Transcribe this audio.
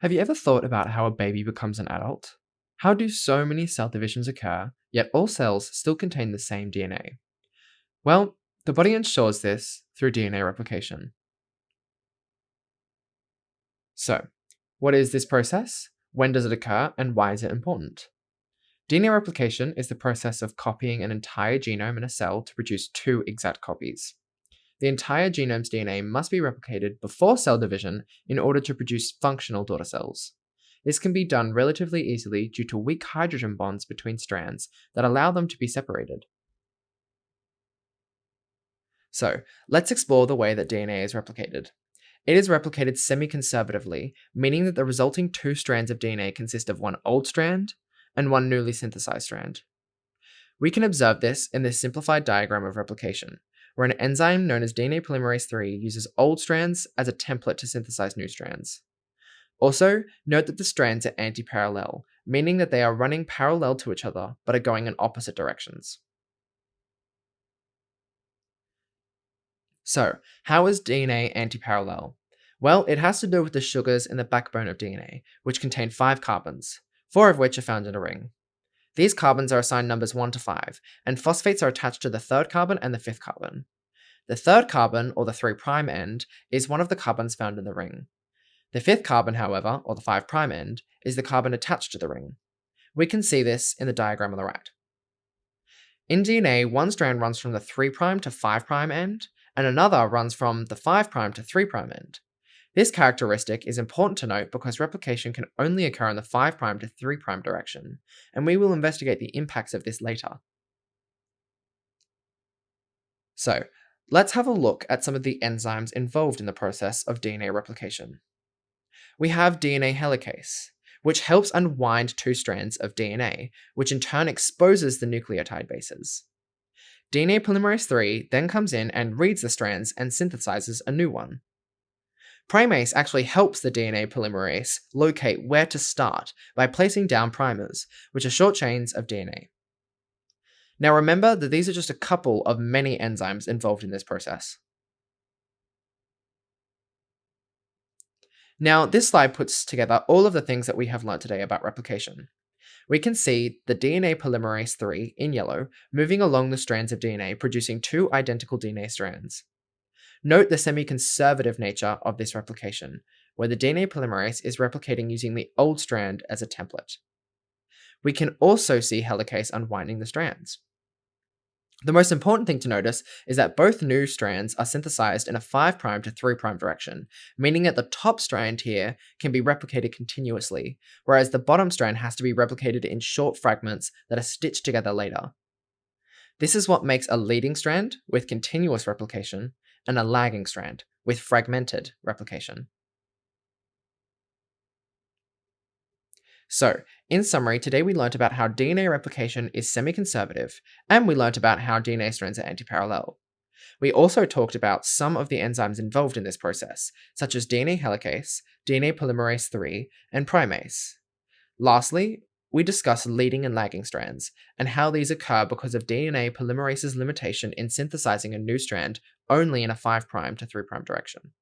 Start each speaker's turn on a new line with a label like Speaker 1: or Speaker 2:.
Speaker 1: Have you ever thought about how a baby becomes an adult? How do so many cell divisions occur, yet all cells still contain the same DNA? Well, the body ensures this through DNA replication. So, what is this process? When does it occur, and why is it important? DNA replication is the process of copying an entire genome in a cell to produce two exact copies the entire genome's DNA must be replicated before cell division in order to produce functional daughter cells. This can be done relatively easily due to weak hydrogen bonds between strands that allow them to be separated. So, let's explore the way that DNA is replicated. It is replicated semi-conservatively, meaning that the resulting two strands of DNA consist of one old strand and one newly synthesized strand. We can observe this in this simplified diagram of replication, where an enzyme known as DNA polymerase III uses old strands as a template to synthesize new strands. Also, note that the strands are anti-parallel, meaning that they are running parallel to each other but are going in opposite directions. So, how is DNA anti-parallel? Well, it has to do with the sugars in the backbone of DNA, which contain five carbons, four of which are found in a ring. These carbons are assigned numbers 1 to 5, and phosphates are attached to the third carbon and the fifth carbon. The third carbon, or the 3' end, is one of the carbons found in the ring. The fifth carbon, however, or the 5' end, is the carbon attached to the ring. We can see this in the diagram on the right. In DNA, one strand runs from the 3' to 5' end, and another runs from the 5' to 3' end. This characteristic is important to note because replication can only occur in the 5' to 3' direction, and we will investigate the impacts of this later. So, let's have a look at some of the enzymes involved in the process of DNA replication. We have DNA helicase, which helps unwind two strands of DNA, which in turn exposes the nucleotide bases. DNA polymerase III then comes in and reads the strands and synthesizes a new one. Primase actually helps the DNA polymerase locate where to start by placing down primers, which are short chains of DNA. Now remember that these are just a couple of many enzymes involved in this process. Now, this slide puts together all of the things that we have learned today about replication. We can see the DNA polymerase III in yellow moving along the strands of DNA producing two identical DNA strands. Note the semi-conservative nature of this replication, where the DNA polymerase is replicating using the old strand as a template. We can also see helicase unwinding the strands. The most important thing to notice is that both new strands are synthesized in a 5' to 3' direction, meaning that the top strand here can be replicated continuously, whereas the bottom strand has to be replicated in short fragments that are stitched together later. This is what makes a leading strand with continuous replication and a lagging strand with fragmented replication. So, in summary, today we learnt about how DNA replication is semi-conservative, and we learnt about how DNA strands are antiparallel. We also talked about some of the enzymes involved in this process, such as DNA helicase, DNA polymerase III, and primase. Lastly, we discuss leading and lagging strands, and how these occur because of DNA polymerase's limitation in synthesizing a new strand only in a 5' to 3' direction.